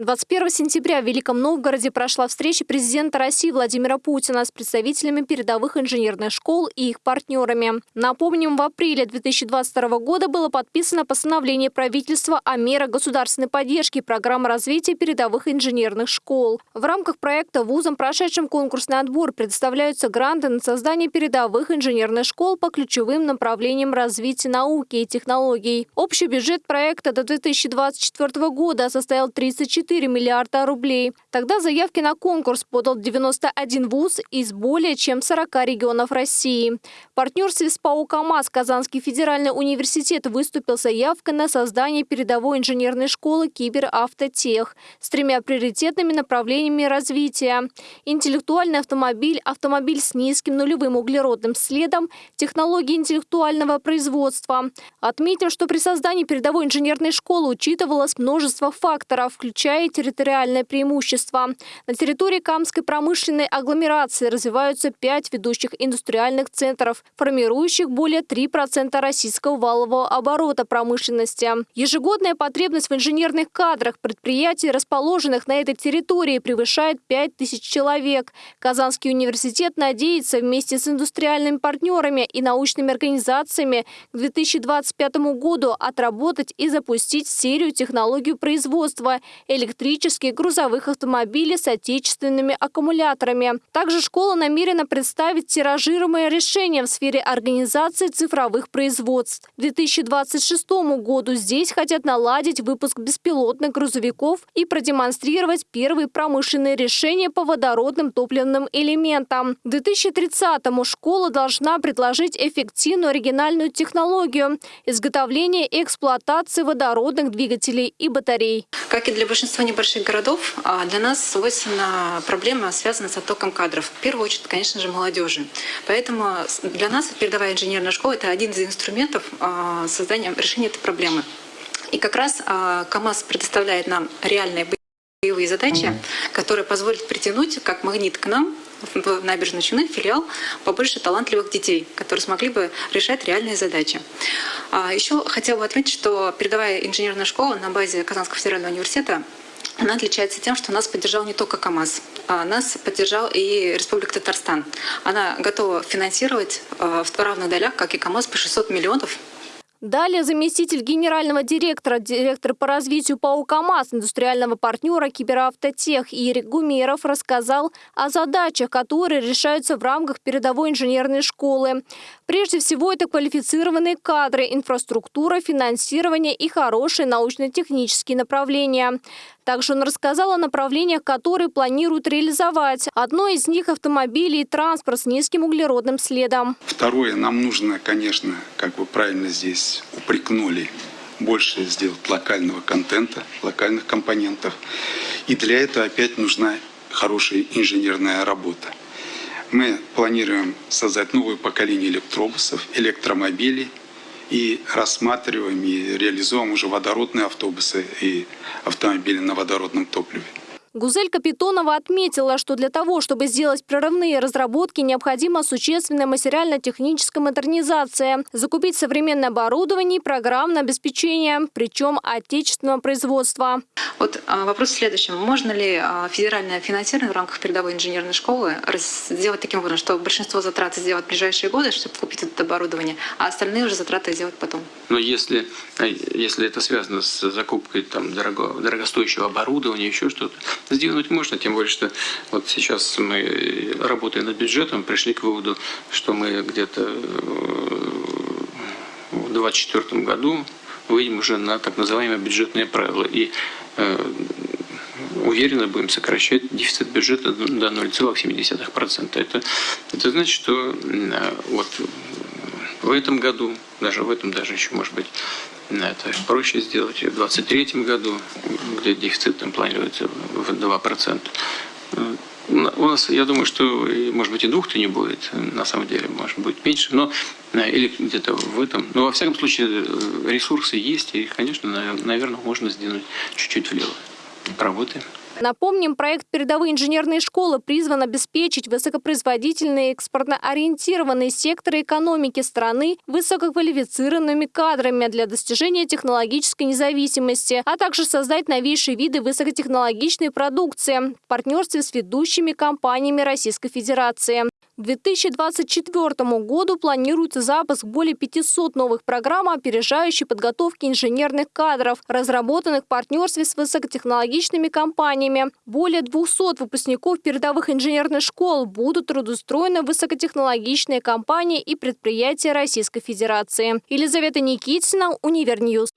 21 сентября в Великом Новгороде прошла встреча президента России Владимира Путина с представителями передовых инженерных школ и их партнерами. Напомним, в апреле 2022 года было подписано постановление правительства о мерах государственной поддержки программы развития передовых инженерных школ. В рамках проекта вузам, прошедшим конкурсный отбор, предоставляются гранты на создание передовых инженерных школ по ключевым направлениям развития науки и технологий. Общий бюджет проекта до 2024 года составил 34 4 миллиарда рублей. Тогда заявки на конкурс подал 91 вуз из более чем 40 регионов России. В партнерстве с ПАО «КамАЗ» Казанский федеральный университет выступил заявкой на создание передовой инженерной школы «Киберавтотех» с тремя приоритетными направлениями развития. Интеллектуальный автомобиль, автомобиль с низким нулевым углеродным следом, технологии интеллектуального производства. Отметим, что при создании передовой инженерной школы учитывалось множество факторов, включая и территориальное преимущество. На территории Камской промышленной агломерации развиваются пять ведущих индустриальных центров, формирующих более 3% российского валового оборота промышленности. Ежегодная потребность в инженерных кадрах предприятий, расположенных на этой территории, превышает 5 тысяч человек. Казанский университет надеется вместе с индустриальными партнерами и научными организациями к 2025 году отработать и запустить серию технологию производства электрических грузовых автомобилей с отечественными аккумуляторами. Также школа намерена представить тиражируемое решение в сфере организации цифровых производств. К 2026 году здесь хотят наладить выпуск беспилотных грузовиков и продемонстрировать первые промышленные решения по водородным топливным элементам. К 2030-му школа должна предложить эффективную оригинальную технологию изготовления и эксплуатации водородных двигателей и батарей. Как и для большинства большинства небольших городов а для нас свойственна проблема, связанная с оттоком кадров. В первую очередь, конечно же, молодежи. Поэтому для нас передовая инженерная школа — это один из инструментов а, создания решения этой проблемы. И как раз а, КАМАЗ предоставляет нам реальные боевые задачи, которые позволят притянуть как магнит к нам в набережной Челны филиал побольше талантливых детей, которые смогли бы решать реальные задачи. Еще хотела бы отметить, что передовая инженерная школа на базе Казанского федерального университета она отличается тем, что нас поддержал не только КАМАЗ, а нас поддержал и Республика Татарстан. Она готова финансировать э, в равных долях, как и КАМАЗ, по 600 миллионов Далее заместитель генерального директора, директор по развитию ПАО КАМАЗ, индустриального партнера Киберавтотех Ирик Гумеров рассказал о задачах, которые решаются в рамках передовой инженерной школы. Прежде всего, это квалифицированные кадры, инфраструктура, финансирование и хорошие научно-технические направления. Также он рассказал о направлениях, которые планируют реализовать. Одно из них – автомобили и транспорт с низким углеродным следом. Второе, нам нужно, конечно, как вы правильно здесь упрекнули, больше сделать локального контента, локальных компонентов. И для этого опять нужна хорошая инженерная работа. Мы планируем создать новое поколение электробусов, электромобилей – и рассматриваем и реализуем уже водородные автобусы и автомобили на водородном топливе. Гузель Капитонова отметила, что для того, чтобы сделать прорывные разработки, необходима существенная материально-техническая модернизация, закупить современное оборудование и программное обеспечение, причем отечественного производства. Вот а, вопрос в следующем. Можно ли а, федеральное финансирование в рамках передовой инженерной школы сделать таким образом, что большинство затрат сделать в ближайшие годы, чтобы купить это оборудование, а остальные уже затраты сделать потом? Но если, а, если это связано с закупкой там, дорого, дорогостоящего оборудования, еще что-то, Сдвинуть можно, тем более, что вот сейчас мы, работая над бюджетом, пришли к выводу, что мы где-то э, в 2024 году выйдем уже на так называемые бюджетные правила. И э, уверенно будем сокращать дефицит бюджета до 0,7%. Это, это значит, что э, вот в этом году, даже в этом даже еще может быть это проще сделать в 2023 году, где дефицит там планируется в 2%. У нас, я думаю, что, может быть, и двух-то не будет, на самом деле, может быть, меньше, но э, или где-то в этом. Но, во всяком случае, ресурсы есть, и, конечно, наверное, можно сдвинуть чуть-чуть влево. Работаем. Напомним, проект «Передовые инженерные школы» призван обеспечить высокопроизводительные экспортно-ориентированные секторы экономики страны высококвалифицированными кадрами для достижения технологической независимости, а также создать новейшие виды высокотехнологичной продукции в партнерстве с ведущими компаниями Российской Федерации. К 2024 году планируется запуск более 500 новых программ опережающей подготовки инженерных кадров, разработанных в партнерстве с высокотехнологичными компаниями. Более 200 выпускников передовых инженерных школ будут трудоустроены в высокотехнологичные компании и предприятия Российской Федерации. Елизавета Никитина, Univer News.